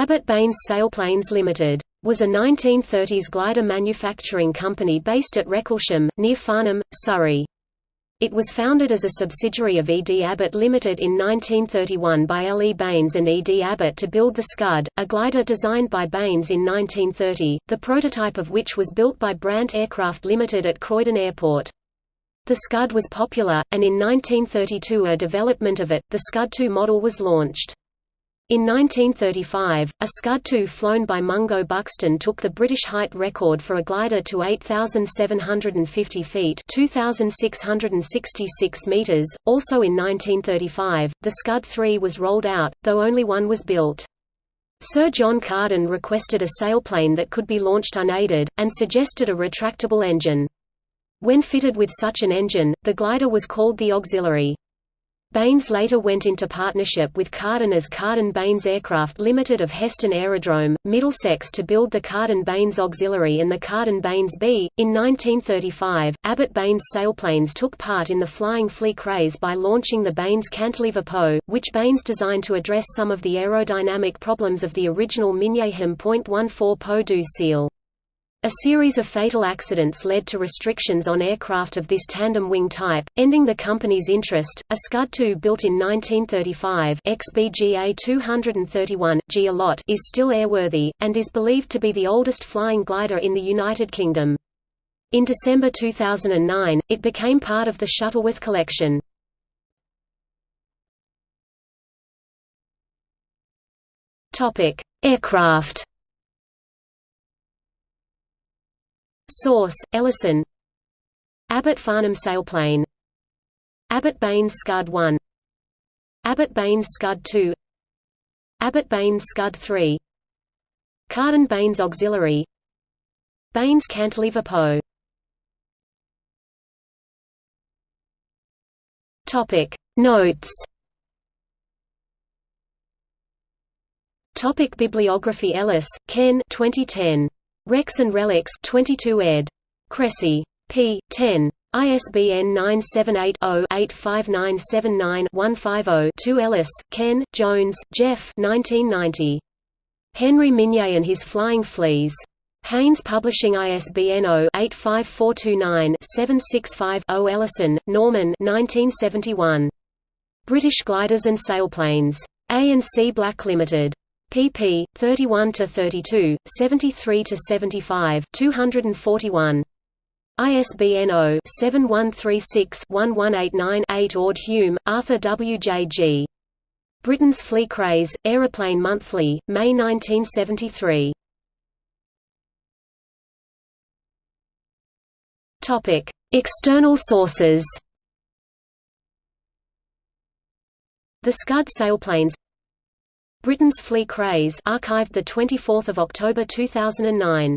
Abbott Baines Sailplanes Limited was a 1930s glider manufacturing company based at Wrecclesham, near Farnham, Surrey. It was founded as a subsidiary of E. D. Abbott Limited in 1931 by L. E. Baines and E. D. Abbott to build the Scud, a glider designed by Baines in 1930, the prototype of which was built by Brant Aircraft Limited at Croydon Airport. The Scud was popular, and in 1932 a development of it, the Scud II model was launched. In 1935, a Scud-2 flown by Mungo Buxton took the British height record for a glider to 8,750 feet 2,666 meters. Also in 1935, the Scud-3 was rolled out, though only one was built. Sir John Carden requested a sailplane that could be launched unaided, and suggested a retractable engine. When fitted with such an engine, the glider was called the auxiliary. Baines later went into partnership with Carden as Carden Baines Aircraft Limited of Heston Aerodrome, Middlesex to build the Carden Baines Auxiliary and the Carden Baines B. In 1935, Abbott Baines sailplanes took part in the flying flea craze by launching the Baines Cantilever Pou, which Baines designed to address some of the aerodynamic problems of the original Minyahem .14 Pou du Ciel. A series of fatal accidents led to restrictions on aircraft of this tandem wing type, ending the company's interest. A Scud-2 built in 1935 XBGA 231 G lot is still airworthy, and is believed to be the oldest flying glider in the United Kingdom. In December 2009, it became part of the Shuttleworth collection. Aircraft Source: Ellison. Abbott Farnham sailplane Abbott Baines Scud 1 Abbott Baines Scud 2 Abbott Baines Scud 3 Carden Baines Auxiliary. Baines Cantilever Pou Topic. Notes. Topic Bibliography Ellis, Ken 2010 Wrecks and Relics 22 ed. Crécy. p. 10. ISBN 978-0-85979-150-2 Ellis, Ken, Jones, Geoff 1990. Henri Mignet and His Flying Fleas. Haynes Publishing ISBN 0-85429-765-0 Ellison, Norman 1971. British Gliders and Sailplanes. A&C Black Limited pp. 31 to 32, 73 to 75, 241. ISBN 0-7136-1189-8 Ord Hume, Arthur W. J. G. Britain's Flea Craze, Aeroplane Monthly, May 1973. External sources The Scud sailplanes Britain's Flea Craze archived the 24th of October 2009